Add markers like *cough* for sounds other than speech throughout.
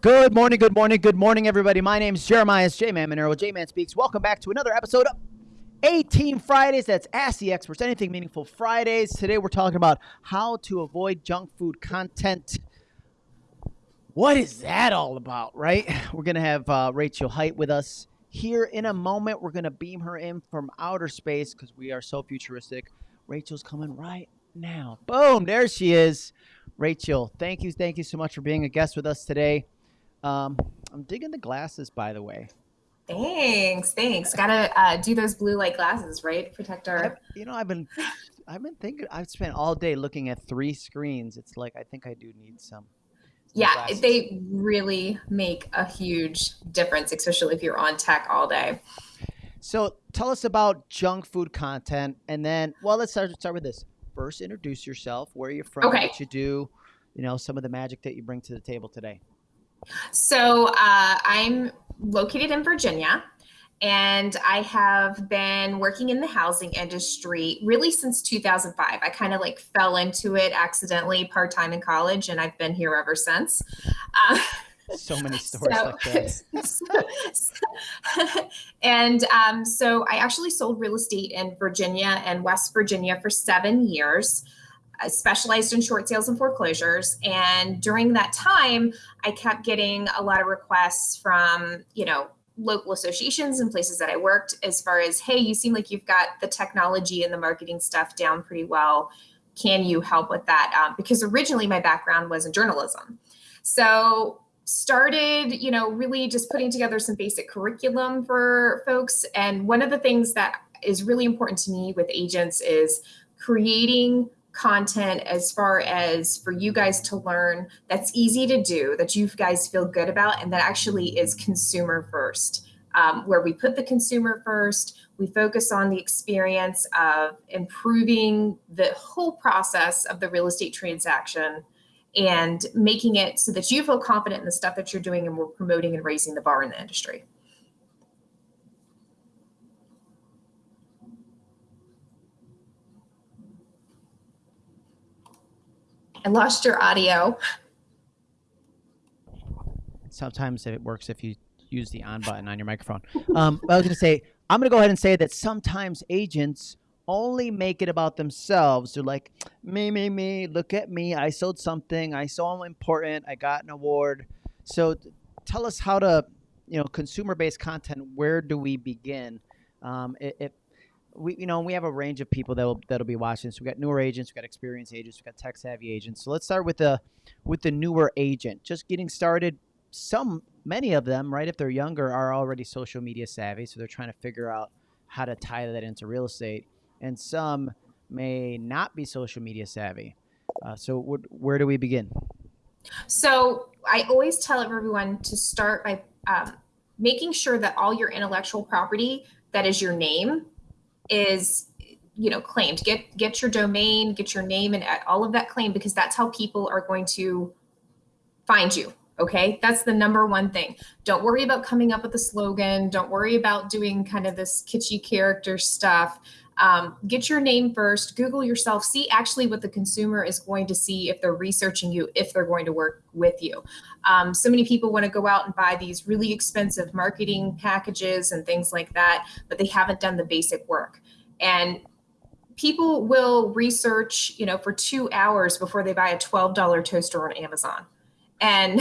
Good morning, good morning, good morning, everybody. My name is Jeremiah J Man Monero. J Man Speaks. Welcome back to another episode of A-Team Fridays. That's Ask the Experts, Anything Meaningful Fridays. Today we're talking about how to avoid junk food content. What is that all about, right? We're going to have uh, Rachel Height with us here in a moment. We're going to beam her in from outer space because we are so futuristic. Rachel's coming right now. Boom, there she is. Rachel, thank you, thank you so much for being a guest with us today. Um, I'm digging the glasses, by the way. Thanks, thanks. Gotta uh, do those blue light glasses, right? Protect our. I, you know, I've been, I've been thinking. I've spent all day looking at three screens. It's like I think I do need some. yeah, glasses. they really make a huge difference, especially if you're on tech all day. So tell us about junk food content, and then well, let's start start with this. First, introduce yourself. Where you're from, okay. what you do, you know, some of the magic that you bring to the table today. So uh, I'm located in Virginia and I have been working in the housing industry really since 2005. I kind of like fell into it accidentally part time in college, and I've been here ever since. Uh, so many *laughs* stories so, like that. So, *laughs* and um, so I actually sold real estate in Virginia and West Virginia for seven years. I specialized in short sales and foreclosures. And during that time, I kept getting a lot of requests from, you know, local associations and places that I worked as far as, hey, you seem like you've got the technology and the marketing stuff down pretty well. Can you help with that? Um, because originally my background was in journalism. So started, you know, really just putting together some basic curriculum for folks. And one of the things that is really important to me with agents is creating content as far as for you guys to learn that's easy to do, that you guys feel good about, and that actually is consumer first. Um, where we put the consumer first, we focus on the experience of improving the whole process of the real estate transaction and making it so that you feel confident in the stuff that you're doing and we're promoting and raising the bar in the industry. I lost your audio. Sometimes it works if you use the on button on your microphone. Um, I was going to say, I'm going to go ahead and say that sometimes agents only make it about themselves. They're like, me, me, me, look at me. I sold something. I saw I'm important. I got an award. So tell us how to, you know, consumer based content, where do we begin? Um, if, we you know we have a range of people that'll that'll be watching. So we got newer agents, we got experienced agents, we got tech savvy agents. So let's start with the with the newer agent, just getting started. Some many of them, right, if they're younger, are already social media savvy, so they're trying to figure out how to tie that into real estate. And some may not be social media savvy. Uh, so where do we begin? So I always tell everyone to start by um, making sure that all your intellectual property that is your name is you know claimed. Get get your domain get your name and uh, all of that claim because that's how people are going to find you okay? That's the number one thing. Don't worry about coming up with a slogan. Don't worry about doing kind of this kitschy character stuff um, get your name first google yourself see actually what the consumer is going to see if they're researching you if they're going to work with you. Um, so many people want to go out and buy these really expensive marketing packages and things like that but they haven't done the basic work. And people will research you know for two hours before they buy a $12 toaster on amazon and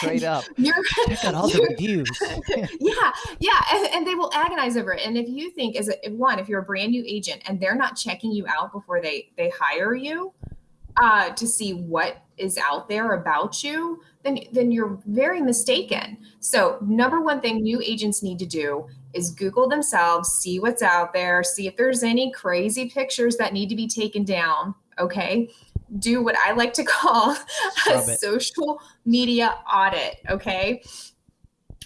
straight up. *laughs* you're check out all the reviews. *laughs* Yeah yeah and, and, they will agonize over it and if you think as a, one if you're a brand new agent and they're not checking you out before they they hire you uh, to see what is out there about you then then you're very mistaken. So number one thing new agents need to do is google themselves see what's out there see if there's any crazy pictures that need to be taken down okay do what I like to *laughs* call a social media audit. Okay.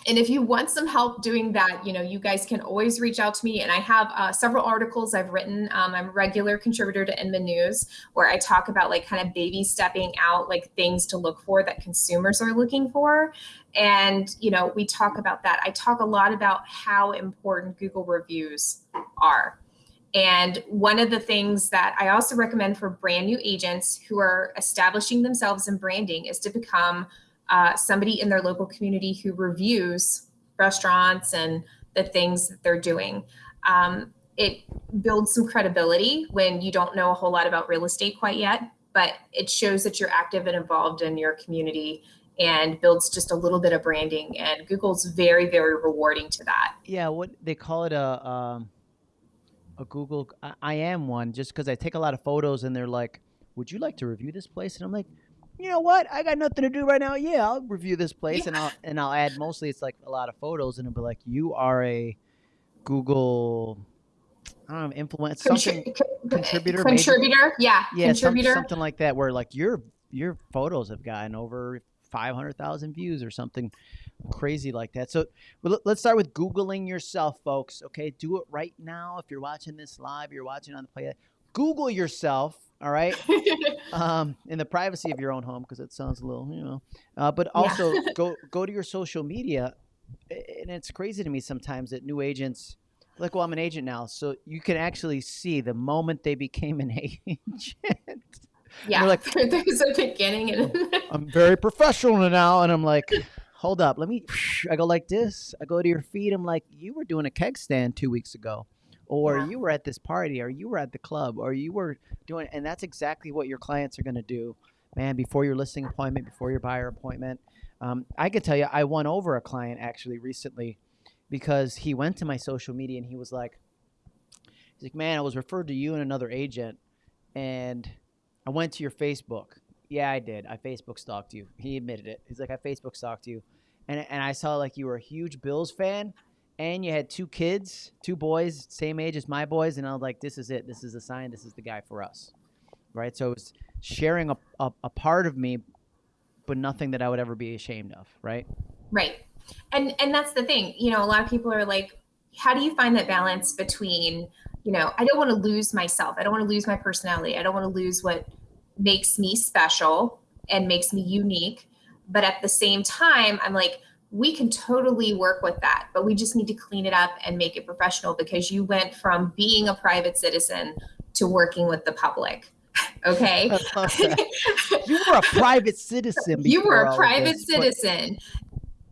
And if you want some help doing that, you know, you guys can always reach out to me. And I have uh, several articles I've written. Um, I'm a regular contributor to Inman News, where I talk about like kind of baby stepping out, like things to look for that consumers are looking for. And, you know, we talk about that. I talk a lot about how important Google reviews are. And one of the things that I also recommend for brand new agents who are establishing themselves in branding is to become uh, somebody in their local community who reviews restaurants and the things that they're doing. Um, it builds some credibility when you don't know a whole lot about real estate quite yet, but it shows that you're active and involved in your community and builds just a little bit of branding. And Google's very, very rewarding to that. Yeah, what they call it a um, a Google. I, I am one just because I take a lot of photos and they're like, "Would you like to review this place?" And I'm like, you know what? I got nothing to do right now. Yeah, I'll review this *laughs* place yeah. and I'll and I'll add mostly it's like a lot of photos and it'll be like you are a Google I don't know, influence something *laughs* contributor. Contributor, maybe? yeah. Yeah, contributor. Some, something like that where like your your photos have gotten over five hundred thousand views or something crazy like that. So well, let's start with Googling yourself, folks. Okay, do it right now. If you're watching this live, you're watching on the play. Google yourself all right *laughs* um, in the privacy of your own home because it sounds a little you know uh, but also yeah. *laughs* go go to your social media and it's crazy to me sometimes that new agents like well i'm an agent now so you can actually see the moment they became an *laughs* agent yeah like *laughs* there's a beginning and *laughs* i'm very professional now and i'm like hold up let me i go like this i go to your feet. i'm like you were doing a keg stand two weeks ago or yeah. you were at this party or you were at the club or you were doing and that's exactly what your clients are going to do man before your listing appointment before your buyer appointment um, i could tell you i won over a client actually recently because he went to my social media and he was like he's like man i was referred to you and another agent and i went to your facebook yeah i did i facebook stalked you *laughs* he admitted it he's like i facebook stalked you and, and i saw like you were a huge bills fan and you had two kids, two boys, same age as my boys, and I was like, this is it. This is a sign. This is the guy for us, right? So it's sharing a, a, a part of me, but nothing that I would ever be ashamed of, right? Right. And and that's the thing. You know, a lot of people are like, how do you find that balance between, you know, I don't want to lose myself. I don't want to lose my personality. I don't want to lose what makes me special and makes me unique. But at the same time, I'm like, we can totally work with that, but we just need to clean it up and make it professional because you went from being a private citizen to working with the public. *laughs* Okay. you were a private citizen. *laughs* You were a private citizen.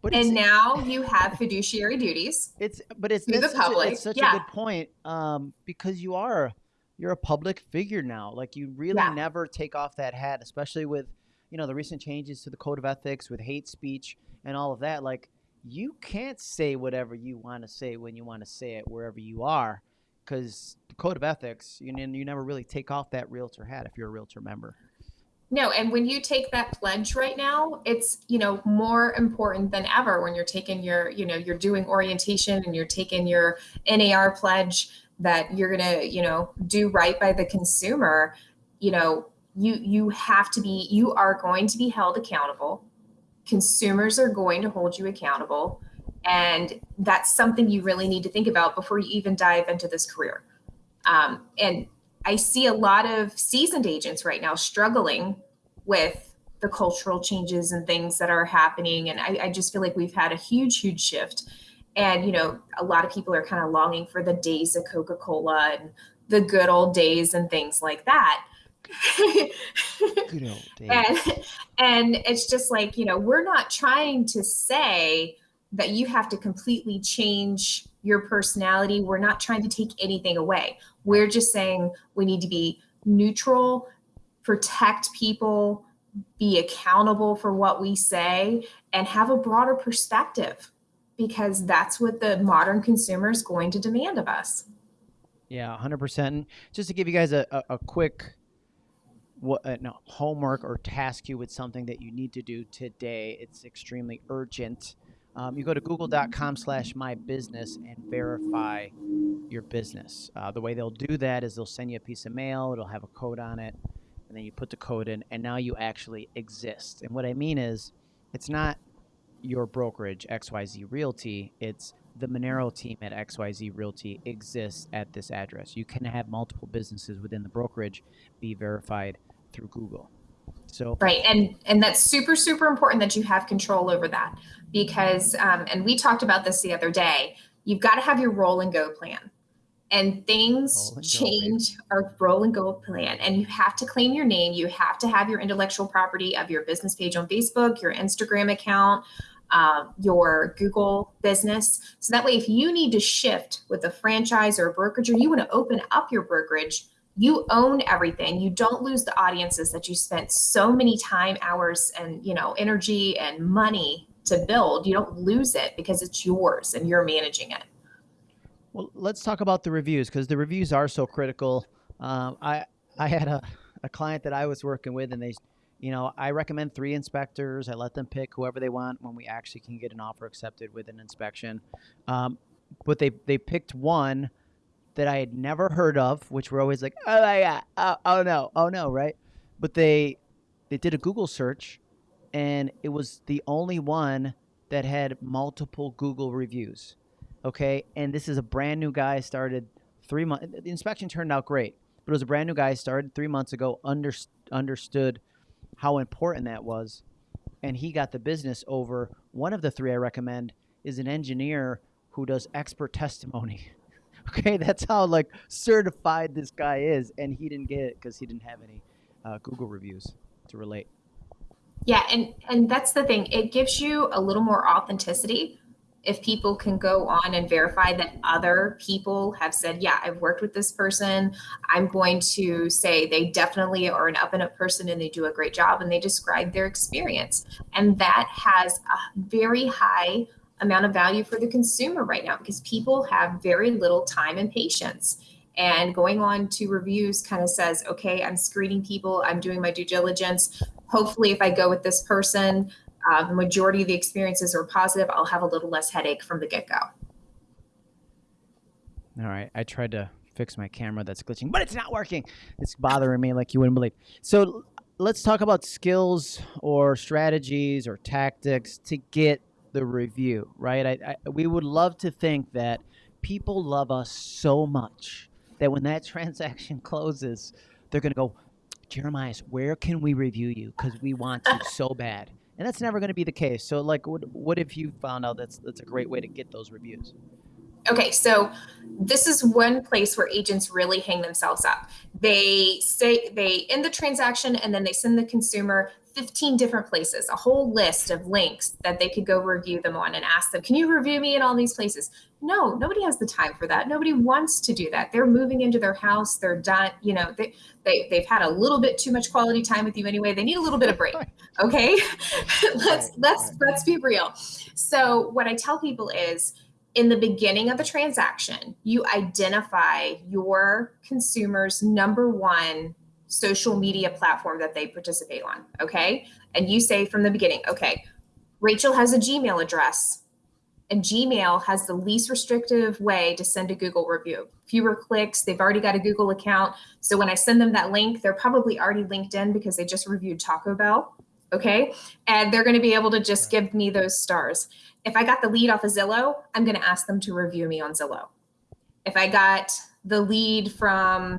But, and now you have fiduciary duties. It's but it's, to the public. A, it's such yeah. a good point um, because you are you're a public figure now. Like you really yeah. never take off that hat, especially with you know the recent changes to the code of ethics with hate speech and all of that, like you can't say whatever you want to say when you want to say it wherever you are, because the code of ethics, you you never really take off that realtor hat if you're a realtor member. No, and when you take that pledge right now, it's you know more important than ever when you're taking your you know you're doing orientation and you're taking your NAR pledge that you're gonna you know do right by the consumer. You know you you have to be you are going to be held accountable consumers are going to hold you accountable. And that's something you really need to think about before you even dive into this career. Um, and I see a lot of seasoned agents right now struggling with the cultural changes and things that are happening. And I, I just feel like we've had a huge, huge shift. And, you know, a lot of people are kind of longing for the days of Coca Cola and the good old days and things like that. *laughs* Good old days. And, and it's just like, you know, we're not trying to say that you have to completely change your personality. We're not trying to take anything away. We're just saying we need to be neutral, protect people, be accountable for what we say, and have a broader perspective because that's what the modern consumer is going to demand of us. Yeah, 100%. Just to give you guys a, a, a quick what uh, no, homework or task you with something that you need to do today. It's extremely urgent. Um, you go to google.com slash my business and verify your business. Uh, the way they'll do that is they'll send you a piece of mail, it'll have a code on it, and then you put the code in, and now you actually exist. And what I mean is, it's not your brokerage, XYZ Realty, it's the Monero team at XYZ Realty exists at this address. You can have multiple businesses within the brokerage be verified through Google. So right, and and that's super super important that you have control over that because um, and we talked about this the other day. You've got to have your roll and go plan, and things and go, change our roll and go plan and you have to claim your name. You have to have your intellectual property of your business page on facebook your instagram account um, your google business. So that way if you need to shift with a franchise or a brokerage or you want to open up your brokerage you own everything you don't lose the audiences that you spent so many time hours and you know energy and money to build you don't lose it because it's yours and you're managing it Well, let's talk about the reviews because the reviews are so critical. Um, I I had a, a client that I was working with, and they, you know, I recommend three inspectors. I let them pick whoever they want when we actually can get an offer accepted with an inspection. Um, but they they picked one that I had never heard of, which we're always like, oh my god, oh, oh no, oh no, right? But they they did a Google search, and it was the only one that had multiple Google reviews okay? And this is a brand new guy started three months the inspection turned out great but it was a brand new guy started three months ago under, understood how important that was and he got the business over. One of the three i recommend is an engineer who does expert testimony *laughs* okay *laughs* that's how like certified this guy is and he didn't get it because he didn't have any uh, google reviews to relate Yeah, and and that's the thing. It gives you a little more authenticity if people can go on and verify that other people have said, "Yeah, I've worked with this person. I'm going to say they definitely are an up and up person and they do a great job and they describe their experience." And that has a very high amount of value for the consumer right now because people have very little time and patience. And going on to reviews kind of says, okay, I'm screening people, I'm doing my due diligence. Hopefully, if I go with this person, uh, the majority of the experiences are positive, I'll have a little less headache from the get go. All right, I tried to fix my camera that's glitching, but it's not working. It's bothering me like you wouldn't believe. So let's talk about skills or strategies or tactics to get the review, right? I, I, we would love to think that people love us so much that when that *laughs* transaction closes, they're going to go, Jeremiah, where can we review you? Because we want you so *laughs* bad. And that's never going to be the case. So, like, what, what if you found out that's that's a great way to get those reviews? Okay, so this is one place where agents really hang themselves up. They say they end the transaction and then they send the consumer 15 different places, a whole list of links that they could go review them on and ask them, Can you review me in all these places? No, nobody has the time for that. Nobody wants to do that. They're moving into their house, they're done, you know, they, they they've had a little bit too much quality time with you anyway. They need a little bit of break. Okay. *laughs* let's let's let's be real. So what I tell people is in the beginning of the transaction, you identify your consumer's number one social media platform that they participate on. Okay. And you say from the beginning, okay, Rachel has a Gmail address, and Gmail has the least restrictive way to send a Google review. Fewer clicks, they've already got a Google account. So when I send them that link, they're probably already linked in because they just reviewed Taco Bell. Okay. And they're going to be able to just give me those stars. If I got the lead off of Zillow, I'm going to ask them to review me on Zillow. If I got the lead from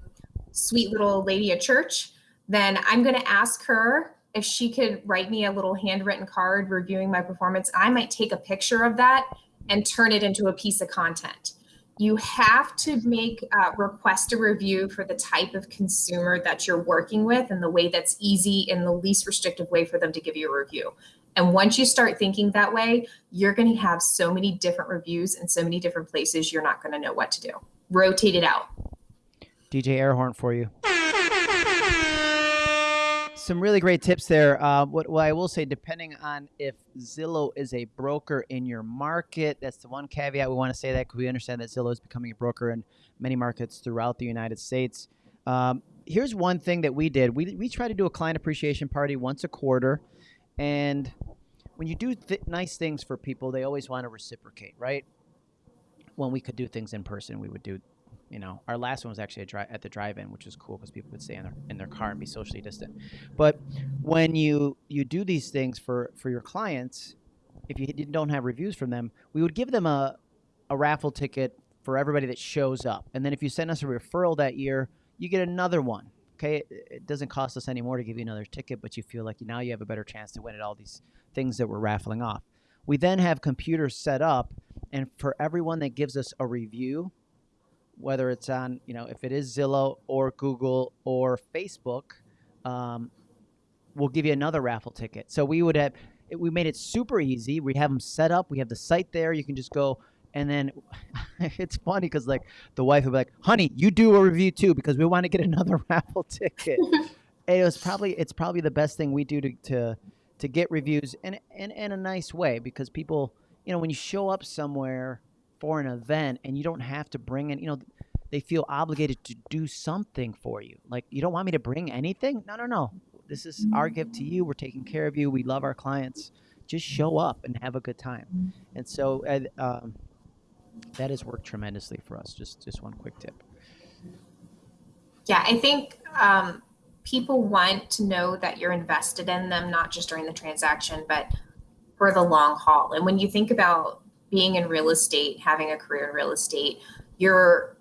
sweet little lady at church, then I'm going to ask her if she could write me a little handwritten card reviewing my performance. I might take a picture of that and turn it into a piece of content. You have to make uh, request a review for the type of consumer that you're working with and the way that's easy and the least restrictive way for them to give you a review. And once you start thinking that way, you're going to have so many different reviews in so many different places, you're not going to know what to do. Rotate it out. DJ Airhorn for you. Some really great tips there. Uh, what, what I will say, depending on if Zillow is a broker in your market, that's the one caveat we want to say that because we understand that Zillow is becoming a broker in many markets throughout the United States. Um, here's one thing that we did. We, we try to do a client appreciation party once a quarter, and when you do th- nice things for people, they always want to reciprocate, right? When we could do things in person, we would do you know, our last one was actually at the drive-in, which was cool because people could stay in their in their car and be socially distant. But when you you do these things for for your clients, if you don't have reviews from them, we would give them a a raffle ticket for everybody that shows up, and then if you send us a referral that year, you get another one. Okay, it, it doesn't cost us any more to give you another ticket, but you feel like now you have a better chance to win at all these things that we're raffling off. We then have computers set up, and for everyone that gives us a review, whether it's on you know if it is Zillow or Google or Facebook, um, we'll give you another raffle ticket. So we would have we made it super easy. We have them set up. We have the site there. You can just go and then *laughs* it's funny because like the wife would be like, "Honey, you do a review too because we want to get another *laughs* raffle ticket." *laughs* it was probably it's probably the best thing we do to to, to get reviews in, in in a nice way because people, you know, when you show up somewhere for an event and you don't have to bring in, you know, they feel obligated to do something for you. Like you don't want me to bring anything? No, no, no. This is our gift to you. We're taking care of you. We love our clients. Just show up and have a good time. And so, um, that has worked tremendously for us. Just just one quick tip. Yeah, I think um, people want to know that you're invested in them, not just during the transaction, but for the long haul. And when you think about being in real estate, having a career in real estate, you're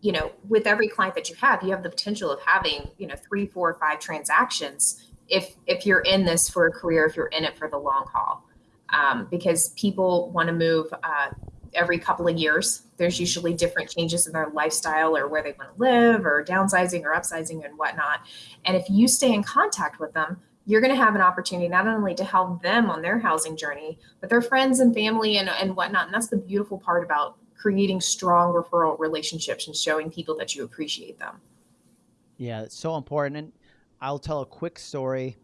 you know with every client that you have you have the potential of having you know three four five transactions if if you're in this for a career if you're in it for the long haul um, because people want to move uh, every couple of years. There's usually different changes in their lifestyle or where they want to live or downsizing or upsizing and whatnot. And if you stay in contact with them, you're going to have an opportunity not only to help them on their housing journey, but their friends and family and, and whatnot. And that's the beautiful part about creating strong referral relationships and showing people that you appreciate them. Yeah, it's so important. And I'll tell a quick story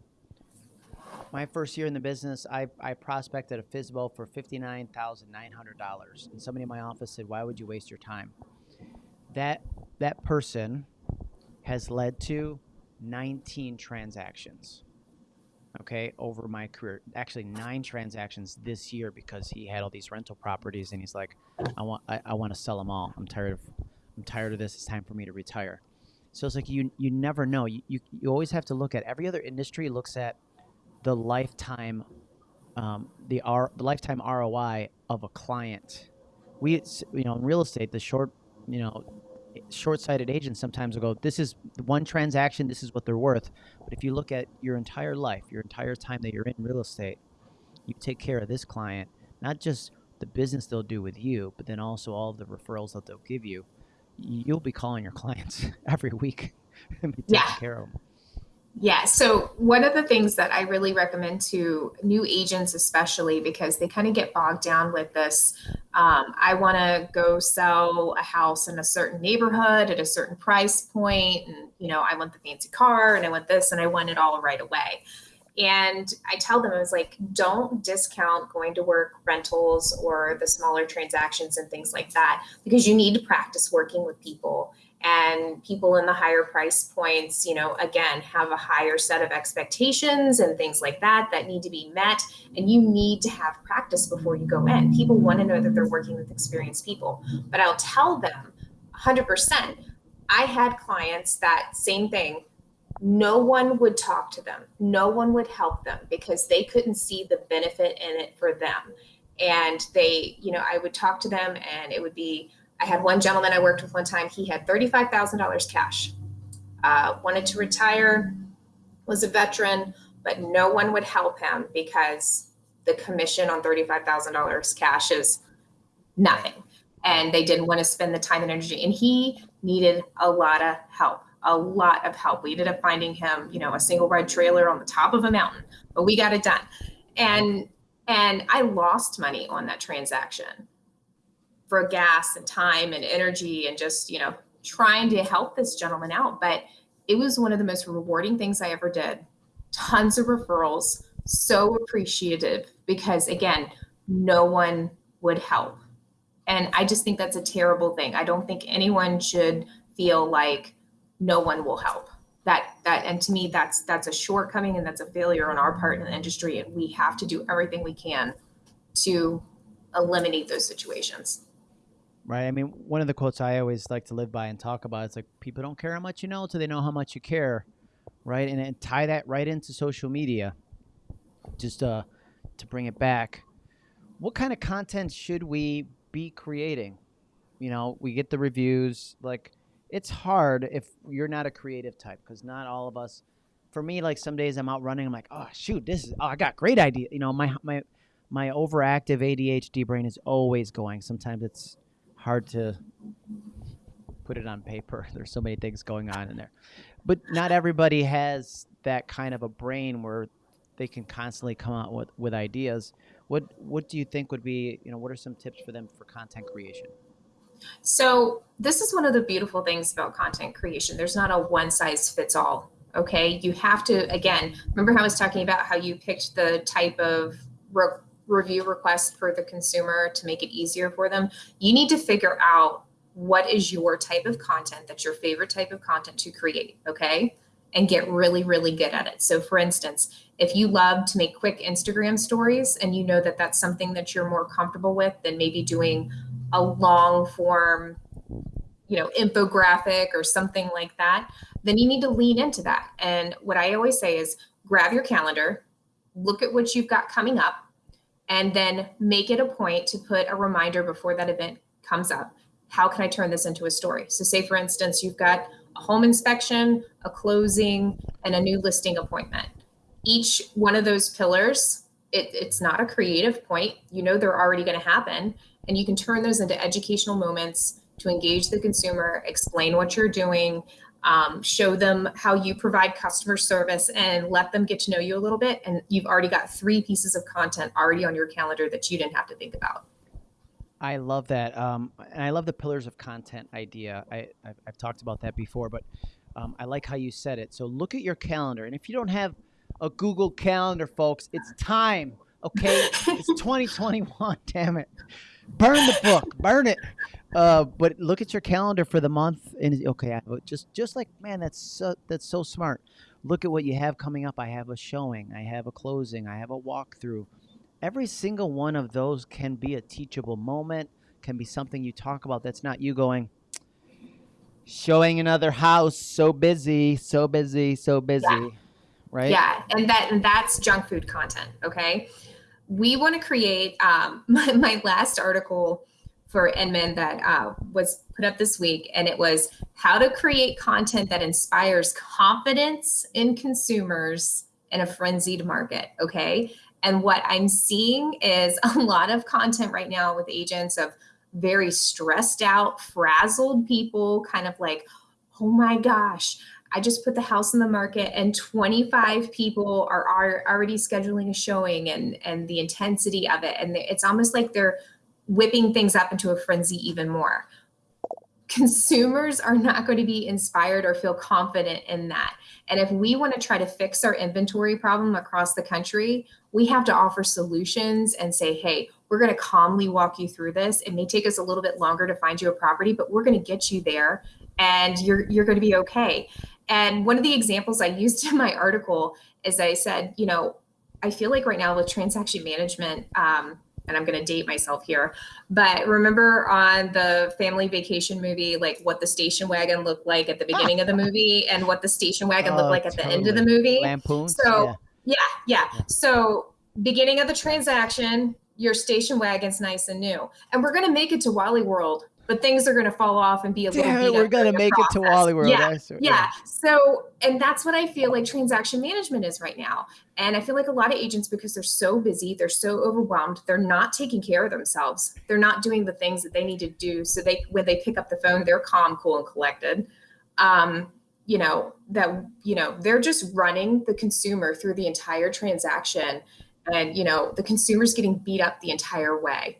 my first year in the business, I, I prospected a FSBO for $59,900. And somebody in my office said, Why would you waste your time? That, that person has led to 19 transactions, okay, over my career. Actually, nine transactions this year because he had all these rental properties and he's like, I want, I, I want to sell them all. I'm tired of, I'm tired of this. It's time for me to retire. So it's like you, you never know. You, you, you always have to look at every other industry looks at the lifetime um, the R, the lifetime ROI of a client. We you know in real estate the short you know short-sighted agents sometimes will go this is one transaction this is what they're worth but if you look at your entire life your entire time that you're in real estate you take care of this client not just the business they'll do with you but then also all of the referrals that they'll give you you'll be calling your clients *laughs* every week and be taking yeah. care of them yeah. So, one of the things that I really recommend to new agents, especially because they kind of get bogged down with this um, I want to go sell a house in a certain neighborhood at a certain price point, and you know, I want the fancy car and I want this and I want it all right away. And I tell them, I was like, don't discount going to work rentals or the smaller transactions and things like that because you need to practice working with people and people in the higher price points you know again have a higher set of expectations and things like that that need to be met. And you need to have practice before you go in. People want to know that they're working with experienced people. But i'll tell them 100% i had clients that same thing no one would talk to them. No one would help them because they couldn't see the benefit in it for them. And they you know i would talk to them and it would be I had one gentleman I worked with one time, he had $35,000 cash, uh, wanted to retire, was a veteran, but no one would help him because the commission on $35,000 cash is nothing. And they didn't want to spend the time and energy. And he needed a lot of help, a lot of help. We ended up finding him, you know, a single wide trailer on the top of a mountain, but we got it done. And and I lost money on that transaction for gas and time and energy and just, you know, trying to help this gentleman out. But it was one of the most rewarding things I ever did. Tons of referrals, so appreciative because, again, no one would help. And I just think that's a terrible thing. I don't think anyone should feel like no one will help. That that and to me that's that's a shortcoming and that's a failure on our part in the industry and we have to do everything we can to eliminate those situations right? I mean, one of the quotes I always like to live by and talk about is like, people don't care how much you know until they know how much you care, right? And, and tie that right into social media, just uh, to bring it back. What kind of content should we be creating? You know, we get the reviews. Like, it's hard if you're not a creative type because not all of us. For me, like some days I'm out running, I'm like, oh shoot, this is oh, I got great idea. You know, my my my overactive ADHD brain is always going. Sometimes it's hard to put it on paper. *laughs* There's so many things going on in there, but not everybody has that kind of a brain where they can constantly come out with, with ideas. What what do you think would be you know what are some tips for them for content creation? So this is one of the beautiful things about content creation. There's not a one size fits all. Okay, you have to again remember how I was talking about how you picked the type of review request for the consumer to make it easier for them. You need to figure out what is your type of content that's your favorite type of content to create. Okay, and get really really good at it. So for instance, if you love to make quick Instagram stories and you know that that's something that you're more comfortable with than maybe doing a long form you know infographic or something like that then you need to lean into that and what i always say is grab your calendar look at what you've got coming up and then make it a point to put a reminder before that event comes up. How can i turn this into a story? So say for instance you've got a home inspection a closing and a new listing appointment. Each one of those pillars it, it's not a creative point. You know they're already going to happen and you can turn those into educational moments to engage the consumer, explain what you're doing, um, show them how you provide customer service, and let them get to know you a little bit. And you've already got three pieces of content already on your calendar that you didn't have to think about. I love that, um, and I love the pillars of content idea. I, I've, I've talked about that before, but um, I like how you said it. So look at your calendar, and if you don't have a Google Calendar, folks, it's time. Okay, it's *laughs* 2021. Damn it burn the book, burn it. Uh, but look at your calendar for the month, and okay, just just like man, that's so, that's so smart. Look at what you have coming up. I have a showing, I have a closing, I have a walkthrough. Every single one of those can be a teachable moment, can be something you talk about. That's not you going showing another house, so busy, so busy, so busy, yeah. right? Yeah, and that and that's junk food content. Okay we want to create um, *laughs* my, my, last article for Inman that uh, was put up this week, and it was how to create content that inspires confidence in consumers in a frenzied market. Okay. And what I'm seeing is *laughs* a lot of content right now with agents of very stressed out, frazzled people, kind of like, oh my gosh, I just put the house in the market and 25 people are, are already scheduling a showing and and the intensity of it and it's almost like they're whipping things up into a frenzy even more. Consumers are not going to be inspired or feel confident in that. And if we want to try to fix our inventory problem across the country, we have to offer solutions and say, hey, we're going to calmly walk you through this. It may take us a little bit longer to find you a property, but we're going to get you there and you're you're going to be okay. And one of the examples I used in my article is I said, you know, I feel like right now with transaction management, um, and I'm going to date myself here, but remember on the family vacation movie, like what the station wagon looked like at the ah. beginning of the movie and what the station wagon looked oh, like at totally. the end of the movie. Lampoon. So yeah. yeah, yeah. So beginning of the transaction, your station wagon's nice and new, and we're going to make it to Wally World but things are going to fall off and be a little. Damn we're going to make it to Wally World. Yeah, yeah. So, and that's what I feel like transaction management is right now. And I feel like a lot of agents, because they're so busy, they're so overwhelmed, they're not taking care of themselves. They're not doing the things that they need to do. So they, when they pick up the phone, they're calm, cool, and collected. Um, you know that you know they're just running the consumer through the entire transaction and you know the consumer's getting beat up the entire way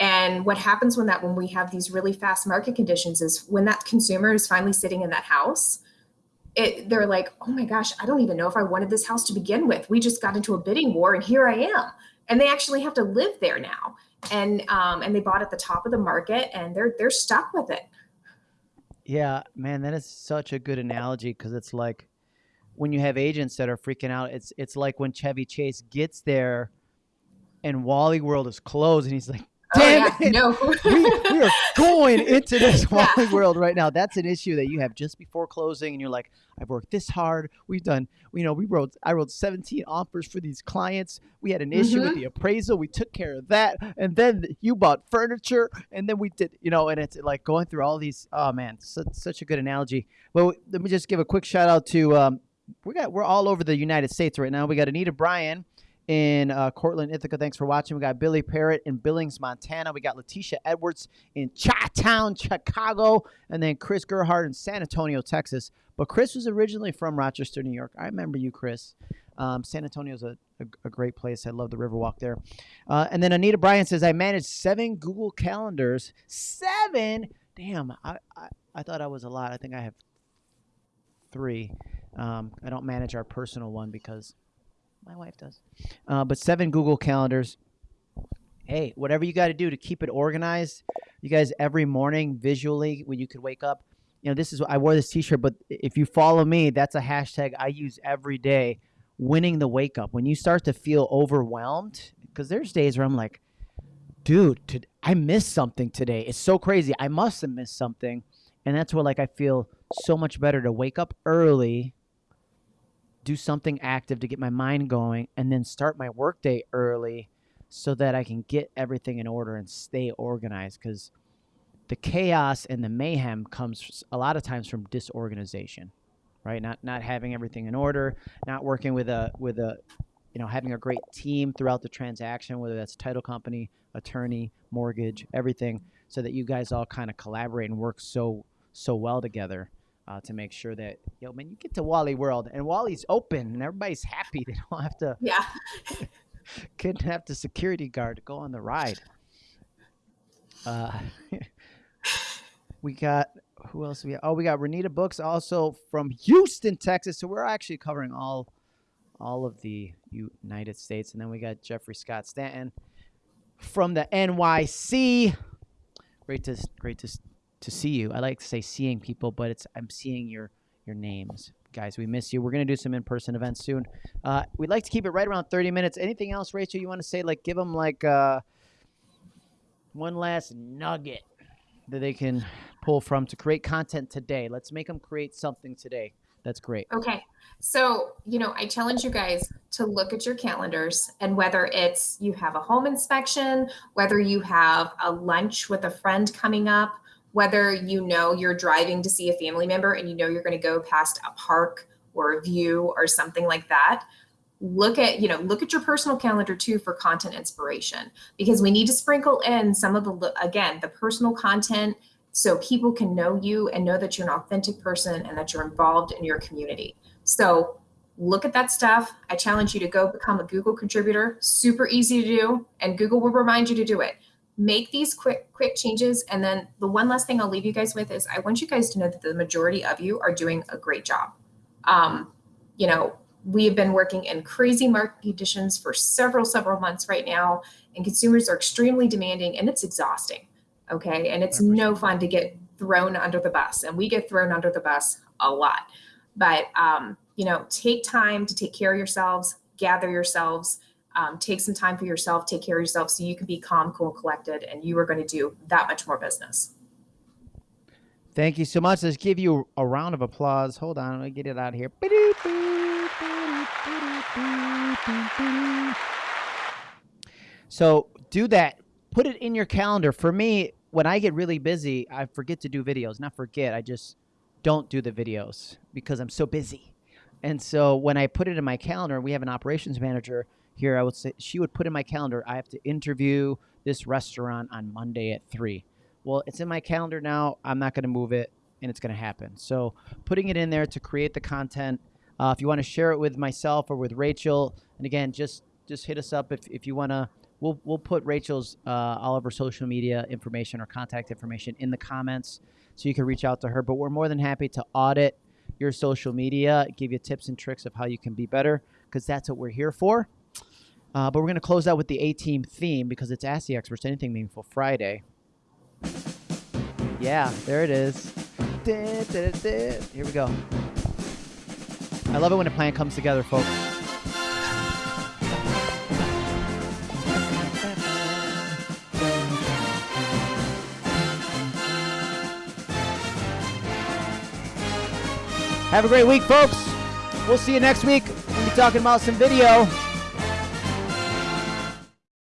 and what happens when that when we have these really fast market conditions is when that consumer is finally sitting in that house, it, they're like, oh my gosh, I don't even know if I wanted this house to begin with. We just got into a bidding war, and here I am. And they actually have to live there now, and um, and they bought at the top of the market, and they're they're stuck with it. Yeah, man, that is such a good analogy because it's like when you have agents that are freaking out. It's it's like when Chevy Chase gets there, and Wally World is closed, and he's like, Damn oh, yeah. it! No. *laughs* we, we, are going into this *laughs* yeah. world right now. That's an issue that you have just before closing, and you're like, "I've worked this hard. We've done, you know, we wrote, I wrote 17 offers for these clients. We had an issue mm-hmm. with the appraisal. We took care of that, and then you bought furniture, and then we did, you know, and it's like going through all these. Oh man, such, such a good analogy. Well, let me just give a quick shout out to. Um, we got we're all over the United States right now. We got Anita Bryan in uh, Cortland, Ithaca. Thanks for watching. We got Billy Parrott in Billings, Montana. We got Letitia Edwards in Chi-Town, Chicago, and then Chris Gerhardt in San Antonio, Texas. But Chris was originally from Rochester, New York. I remember you, Chris. Um, San Antonio's a, a, a great place. I love the Riverwalk there. Uh, and then Anita Bryan says, I manage seven Google calendars. Seven? Damn, I, I, I thought I was a lot. I think I have three. Um, I don't manage our personal one because my wife does. Uh, but seven Google calendars. Hey, whatever you got to do to keep it organized. You guys, every morning visually, when you could wake up, you know, this is I wore this T-shirt, but if you follow me, that's a hashtag I use every day winning the wake up when you start to feel overwhelmed because there's days where i'm like dude i missed something today it's so crazy i must have missed something and that's where like i feel so much better to wake up early do something active to get my mind going and then start my workday early so that i can get everything in order and stay organized because the chaos and the mayhem comes a lot of times from disorganization right? Not not having everything in order, not working with a with a you know having a great team throughout the transaction, whether that's title company, attorney, mortgage, everything, so that you guys all kind of collaborate and work so so well together. Uh, to make sure that yo man you get to Wally World and Wally's open and everybody's happy *laughs* they don't have to yeah *laughs* couldn't have the security guard to go on the ride. Uh, *laughs* we got who else we have? Oh, we got Renita Books also from Houston, Texas. So we're actually covering all all of the United States. And then we got Jeffrey Scott Stanton from the NYC. Great to great to to see you. I like to say seeing people, but it's I'm seeing your your names. Guys, we miss you. We're gonna do some in-person events soon. Uh, we'd like to keep it right around 30 minutes. Anything else, Rachel? You want to say? Like, give them like uh, one last nugget that they can pull from to create content today. Let's make them create something today. That's great. Okay. So, you know, I challenge you guys to look at your calendars and whether it's you have a home inspection, whether you have a lunch with a friend coming up, whether you know you're driving to see a family member and you know you're going to go past a park or a view or something like that look at you know look at your personal calendar too for content inspiration. Because we need to sprinkle in some of the again the personal content so people can know you and know that you're an authentic person and that you're involved in your community. So look at that stuff. I challenge you to go become a google contributor. Super easy to do and google will remind you to do it make these quick quick changes and then the one last thing i'll leave you guys with is i want you guys to know that the majority of you are doing a great job um, you know we have been working in crazy market conditions for several, several months right now, and consumers are extremely demanding and it's exhausting. Okay. And it's no fun to get thrown under the bus, and we get thrown under the bus a lot. But, um, you know, take time to take care of yourselves, gather yourselves, um, take some time for yourself, take care of yourself so you can be calm, cool, collected, and you are going to do that much more business. Thank you so much. Let's give you a round of applause. Hold on, let me get it out here. So do that. Put it in your calendar. For me, when I get really busy, I forget to do videos. Not forget, I just don't do the videos because I'm so busy. And so when I put it in my calendar, we have an operations manager here. I would say she would put in my calendar, I have to interview this restaurant on Monday at three. Well, it's in my calendar now. I'm not going to move it, and it's going to happen. So putting it in there to create the content uh, if you want to share it with myself or with Rachel, and again, just just hit us up if, if you want to. We'll, we'll put Rachel's uh, all of her social media information or contact information in the comments so you can reach out to her. But we're more than happy to audit your social media, give you tips and tricks of how you can be better because that's what we're here for. Uh, but we're going to close out with the A team theme because it's Ask the Experts Anything Meaningful Friday. Yeah, there it is. Here we go. I love it when a plan comes together, folks. Have a great week, folks. We'll see you next week. We'll be talking about some video.